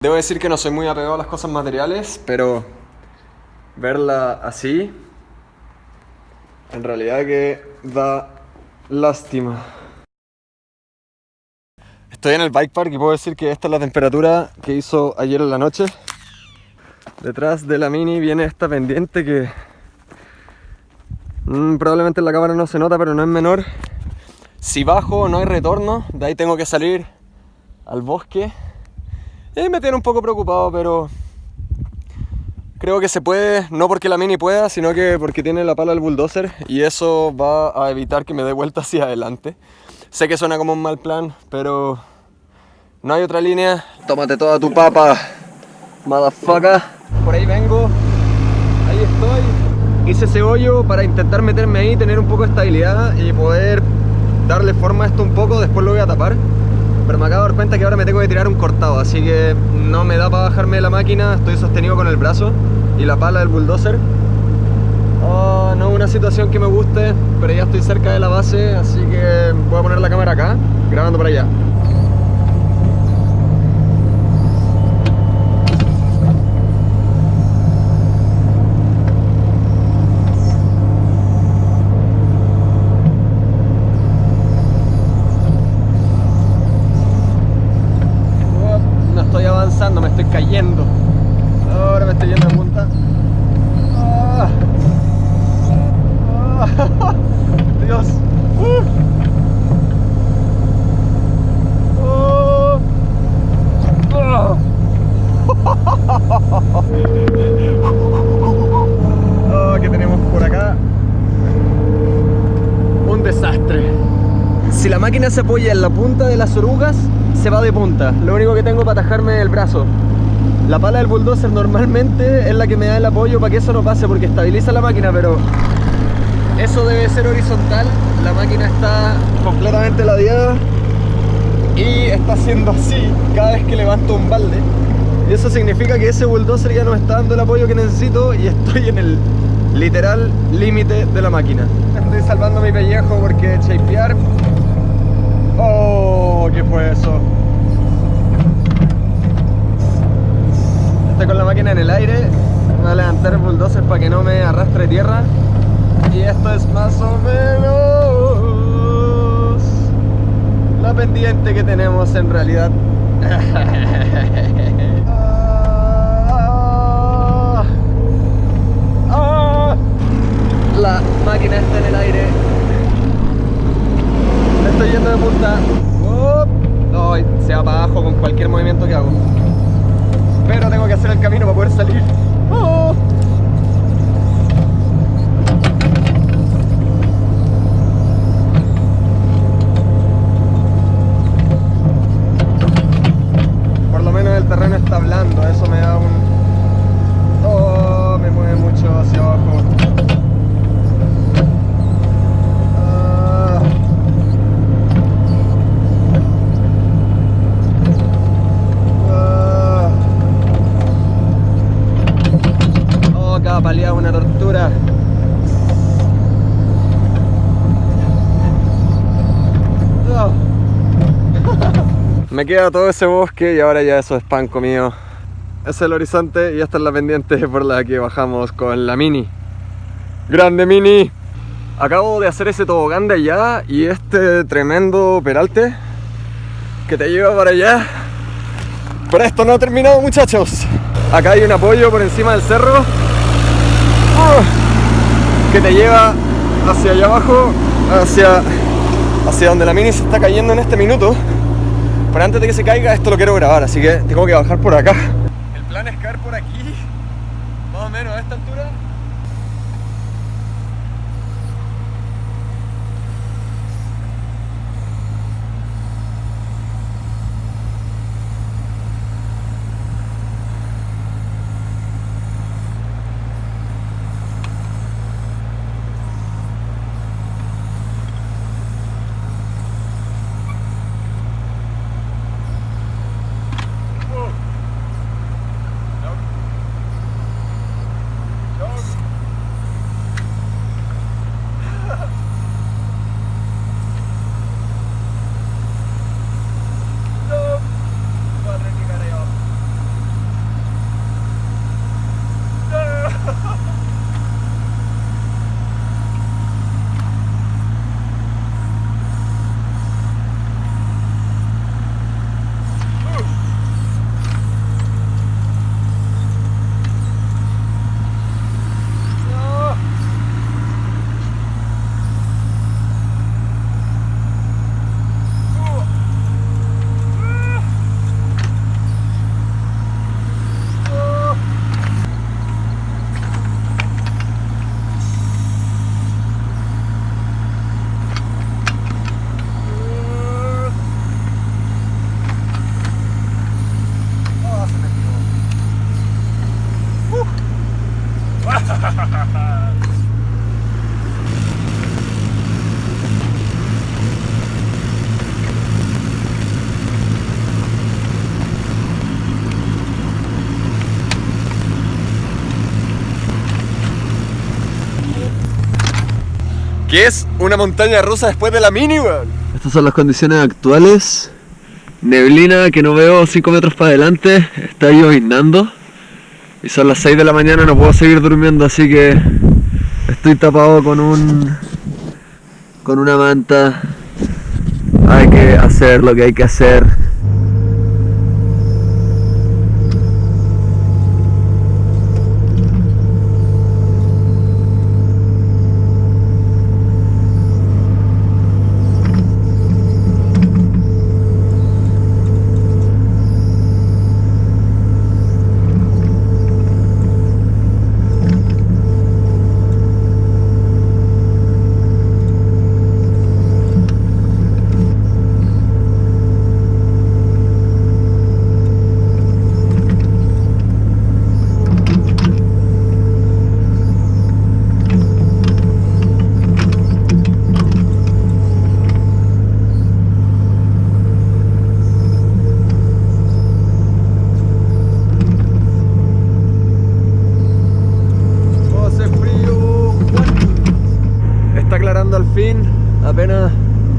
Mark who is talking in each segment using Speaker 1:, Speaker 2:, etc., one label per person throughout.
Speaker 1: Debo decir que no soy muy apegado a las cosas materiales, pero verla así, en realidad que da lástima. Estoy en el bike park y puedo decir que esta es la temperatura que hizo ayer en la noche. Detrás de la mini viene esta pendiente que mm, probablemente en la cámara no se nota, pero no es menor. Si bajo no hay retorno, de ahí tengo que salir al bosque y me tiene un poco preocupado, pero creo que se puede, no porque la Mini pueda, sino que porque tiene la pala del bulldozer y eso va a evitar que me dé vuelta hacia adelante. Sé que suena como un mal plan, pero no hay otra línea. Tómate toda tu papa, motherfucker. Por ahí vengo, ahí estoy. Hice ese hoyo para intentar meterme ahí, tener un poco de estabilidad y poder darle forma a esto un poco, después lo voy a tapar pero me acabo de dar cuenta que ahora me tengo que tirar un cortado, así que no me da para bajarme de la máquina, estoy sostenido con el brazo y la pala del bulldozer. Oh, no es una situación que me guste, pero ya estoy cerca de la base, así que voy a poner la cámara acá, grabando por allá. Se apoya en la punta de las orugas, se va de punta. Lo único que tengo para atajarme el brazo. La pala del bulldozer normalmente es la que me da el apoyo para que eso no pase porque estabiliza la máquina, pero eso debe ser horizontal. La máquina está completamente ladeada y está haciendo así cada vez que levanto un balde. Y eso significa que ese bulldozer ya no está dando el apoyo que necesito y estoy en el literal límite de la máquina. Estoy salvando mi pellejo porque shapear Oh, ¿qué fue eso? Estoy con la máquina en el aire. Voy a levantar el bulldozer para que no me arrastre tierra. Y esto es más o menos la pendiente que tenemos en realidad. la máquina está en el aire estoy yendo de punta. No, se va para abajo con cualquier movimiento que hago. Pero tengo que hacer el camino para poder salir. Oh. Por lo menos el terreno está blando, eso me da un... Oh, me mueve mucho hacia abajo. una tortura. Me queda todo ese bosque y ahora ya eso es pan mío. Es el horizonte y esta es la pendiente por la que bajamos con la Mini. ¡Grande Mini! Acabo de hacer ese tobogán de allá y este tremendo peralte que te lleva para allá. Pero esto no ha terminado muchachos. Acá hay un apoyo por encima del cerro que te lleva hacia allá abajo, hacia, hacia donde la mini se está cayendo en este minuto. Pero antes de que se caiga, esto lo quiero grabar, así que tengo que bajar por acá. El plan es caer por aquí, más o menos a esta altura. Que es una montaña rusa después de la mini, weón.
Speaker 2: Estas son las condiciones actuales. Neblina que no veo 5 metros para adelante. Está lloviznando. Y son las 6 de la mañana, no puedo seguir durmiendo, así que estoy tapado con un. con una manta. Hay que hacer lo que hay que hacer.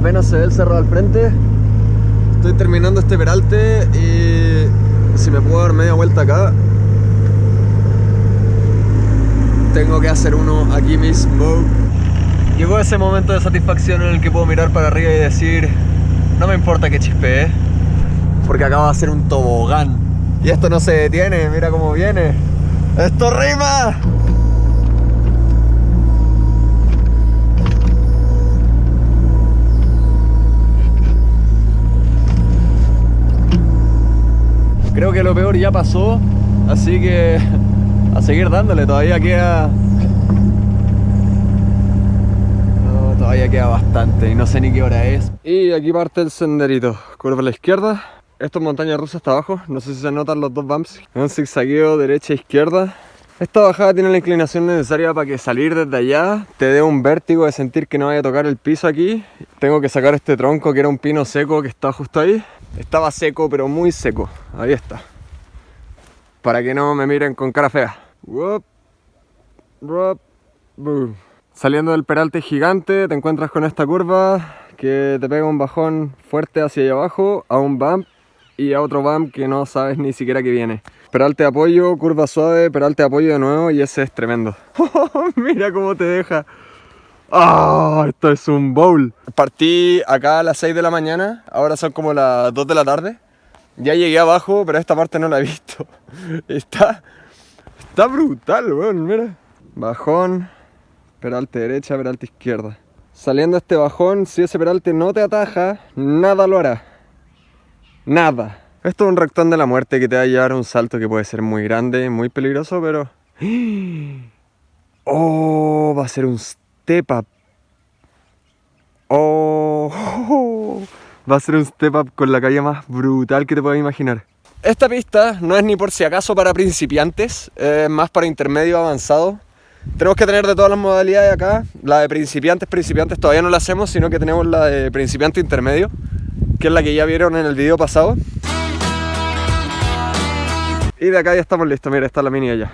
Speaker 1: Apenas se ve el cerro al frente. Estoy terminando este peralte y si me puedo dar media vuelta acá, tengo que hacer uno aquí mismo. Llegó ese momento de satisfacción en el que puedo mirar para arriba y decir, no me importa que chispee, porque acaba de hacer un tobogán. Y esto no se detiene, mira cómo viene. ¡Esto rima! Creo que lo peor ya pasó, así que a seguir dándole, todavía queda... Todavía queda bastante y no sé ni qué hora es. Y aquí parte el senderito, curva a la izquierda. Esto es montaña rusa hasta abajo, no sé si se notan los dos bumps. Un zigzagueo derecha-izquierda. Esta bajada tiene la inclinación necesaria para que salir desde allá te dé un vértigo de sentir que no vaya a tocar el piso aquí. Tengo que sacar este tronco que era un pino seco que está justo ahí. Estaba seco, pero muy seco. Ahí está. Para que no me miren con cara fea. Saliendo del peralte gigante, te encuentras con esta curva que te pega un bajón fuerte hacia allá abajo, a un bump y a otro bump que no sabes ni siquiera que viene. Peralte de apoyo, curva suave, peralte de apoyo de nuevo y ese es tremendo. Mira cómo te deja. ¡Ah! esto es un bowl. Partí acá a las 6 de la mañana, ahora son como las 2 de la tarde. Ya llegué abajo, pero esta parte no la he visto. Está, está brutal, weón, mira. Bajón, peralte derecha, peralte izquierda. Saliendo este bajón, si ese peralte no te ataja, nada lo hará. Nada. Esto es un rectón de la muerte que te va a llevar a un salto que puede ser muy grande, muy peligroso, pero... ¡Oh! Va a ser un step up. Oh, va a ser un step up con la calle más brutal que te puedas imaginar. Esta pista no es ni por si acaso para principiantes, es más para intermedio avanzado. Tenemos que tener de todas las modalidades acá. La de principiantes, principiantes todavía no la hacemos, sino que tenemos la de principiante intermedio, que es la que ya vieron en el video pasado. Y de acá ya estamos listos, mira, está la mini allá.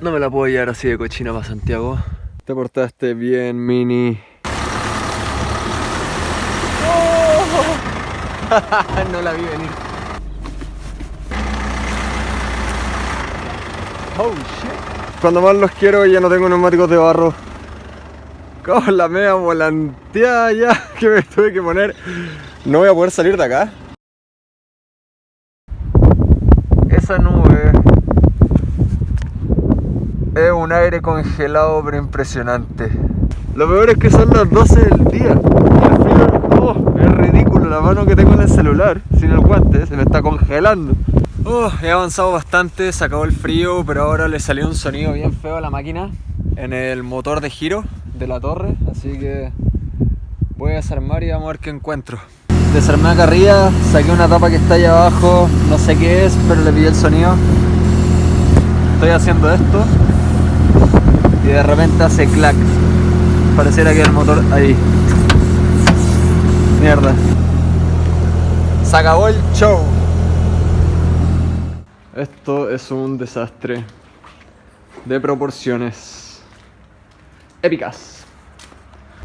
Speaker 2: No me la puedo llevar así de cochina para Santiago.
Speaker 1: Te portaste bien, Mini.
Speaker 2: no la vi venir.
Speaker 1: Oh shit. Cuando más los quiero ya no tengo neumáticos de barro. Con la media volanteada ya que me tuve que poner. No voy a poder salir de acá. Esa nube es un aire congelado pero impresionante. Lo peor es que son las 12 del día. Es ridículo la mano que tengo en el celular, sin el guante, se me está congelando. Oh, he avanzado bastante, se acabó el frío, pero ahora le salió un sonido bien feo a la máquina en el motor de giro de la torre, así que voy a desarmar y vamos a ver qué encuentro. Desarmé acá arriba, saqué una tapa que está allá abajo, no sé qué es, pero le pillé el sonido. Estoy haciendo esto y de repente hace clac. Pareciera que el motor ahí. Mierda. Se acabó el show. Esto es un desastre de proporciones épicas.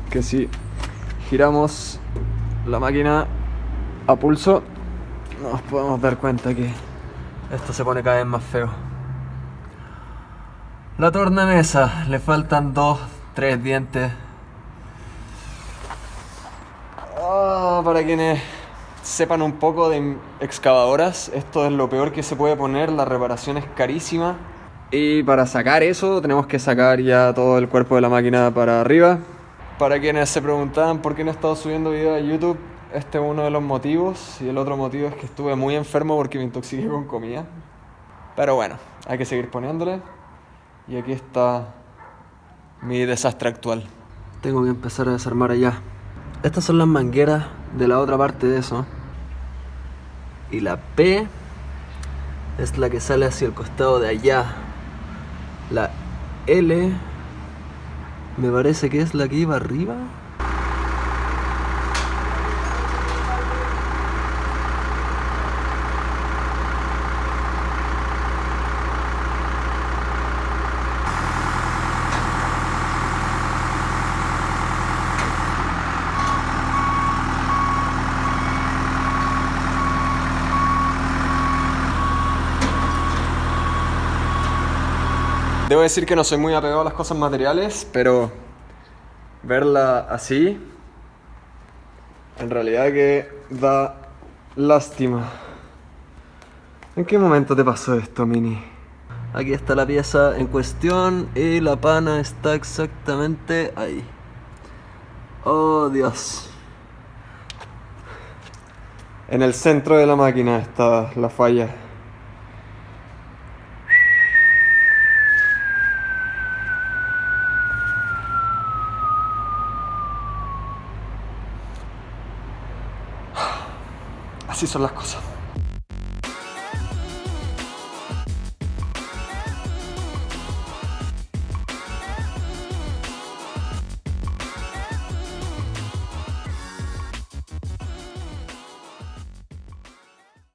Speaker 1: Que si giramos la máquina a pulso, nos podemos dar cuenta que esto se pone cada vez más feo. La tornamesa, le faltan dos, tres dientes. Ah, para quienes sepan un poco de excavadoras, esto es lo peor que se puede poner, la reparación es carísima. Y para sacar eso tenemos que sacar ya todo el cuerpo de la máquina para arriba. Para quienes se preguntaban por qué no he estado subiendo videos a YouTube, este es uno de los motivos. Y el otro motivo es que estuve muy enfermo porque me intoxiqué con comida. Pero bueno, hay que seguir poniéndole. Y aquí está mi desastre actual. Tengo que empezar a desarmar allá. Estas son las mangueras de la otra parte de eso. Y la P es la que sale hacia el costado de allá. La L me parece que es la que iba arriba. Debo decir que no soy muy apegado a las cosas materiales, pero verla así, en realidad que da lástima. ¿En qué momento te pasó esto, Mini? Aquí está la pieza en cuestión y la pana está exactamente ahí. Oh, Dios. En el centro de la máquina está la falla. Así son las cosas.